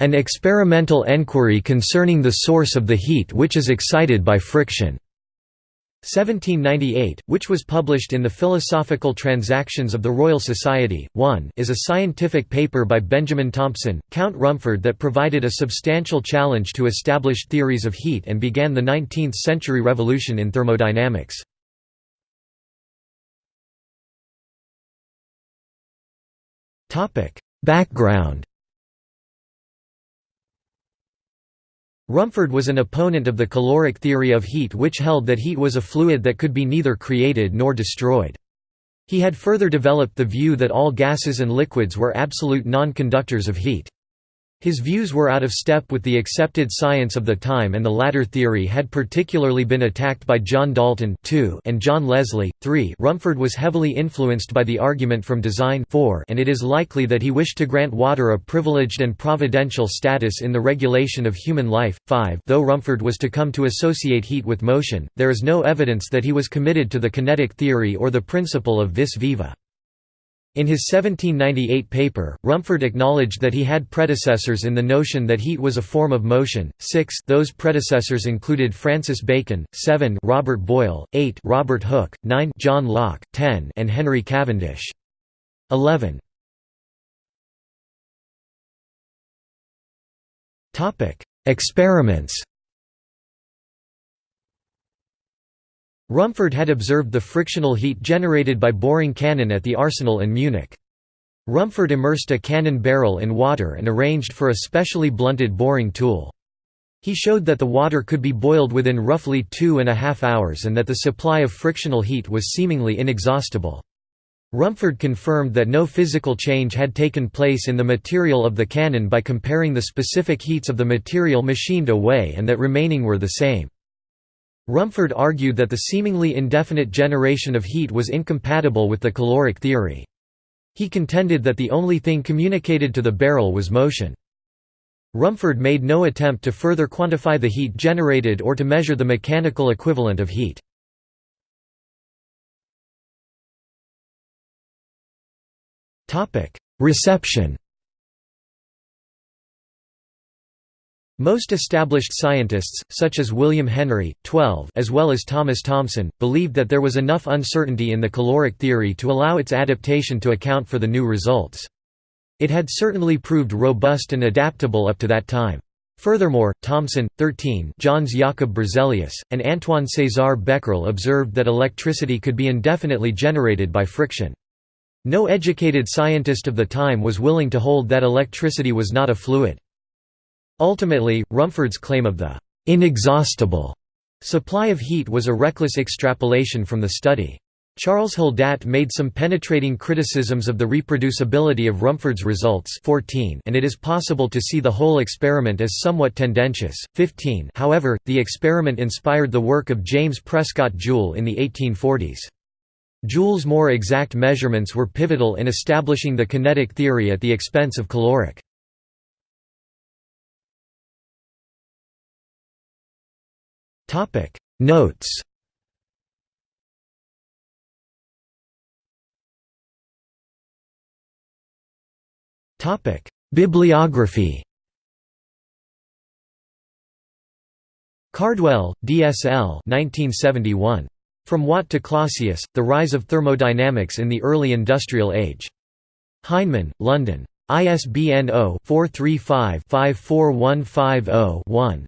An experimental enquiry concerning the source of the heat which is excited by friction. 1798, which was published in the Philosophical Transactions of the Royal Society, 1 is a scientific paper by Benjamin Thompson, Count Rumford that provided a substantial challenge to established theories of heat and began the 19th-century revolution in thermodynamics. Background Rumford was an opponent of the caloric theory of heat which held that heat was a fluid that could be neither created nor destroyed. He had further developed the view that all gases and liquids were absolute non-conductors of heat. His views were out of step with the accepted science of the time and the latter theory had particularly been attacked by John Dalton and John Leslie. 3 Rumford was heavily influenced by the argument from design 4 and it is likely that he wished to grant water a privileged and providential status in the regulation of human life. 5 Though Rumford was to come to associate heat with motion, there is no evidence that he was committed to the kinetic theory or the principle of vis viva. In his 1798 paper, Rumford acknowledged that he had predecessors in the notion that heat was a form of motion. 6 Those predecessors included Francis Bacon, 7 Robert Boyle, 8 Robert Hooke, 9 John Locke, 10 and Henry Cavendish. 11 Topic: Experiments Rumford had observed the frictional heat generated by boring cannon at the arsenal in Munich. Rumford immersed a cannon barrel in water and arranged for a specially blunted boring tool. He showed that the water could be boiled within roughly two and a half hours and that the supply of frictional heat was seemingly inexhaustible. Rumford confirmed that no physical change had taken place in the material of the cannon by comparing the specific heats of the material machined away and that remaining were the same. Rumford argued that the seemingly indefinite generation of heat was incompatible with the caloric theory. He contended that the only thing communicated to the barrel was motion. Rumford made no attempt to further quantify the heat generated or to measure the mechanical equivalent of heat. Reception Most established scientists, such as William Henry, 12, as well as Thomas Thomson, believed that there was enough uncertainty in the caloric theory to allow its adaptation to account for the new results. It had certainly proved robust and adaptable up to that time. Furthermore, Thomson, 13 Jöns Jakob Berzelius, and Antoine César Becquerel observed that electricity could be indefinitely generated by friction. No educated scientist of the time was willing to hold that electricity was not a fluid. Ultimately, Rumford's claim of the «inexhaustible» supply of heat was a reckless extrapolation from the study. Charles Haldat made some penetrating criticisms of the reproducibility of Rumford's results 14 and it is possible to see the whole experiment as somewhat tendentious. 15 However, the experiment inspired the work of James Prescott Joule in the 1840s. Joule's more exact measurements were pivotal in establishing the kinetic theory at the expense of caloric. Topic Notes Topic Bibliography Cardwell, D.S.L. 1971. From Watt to Clausius, The Rise of Thermodynamics in the Early Industrial Age. Heinemann, London. ISBN 0-435-54150-1.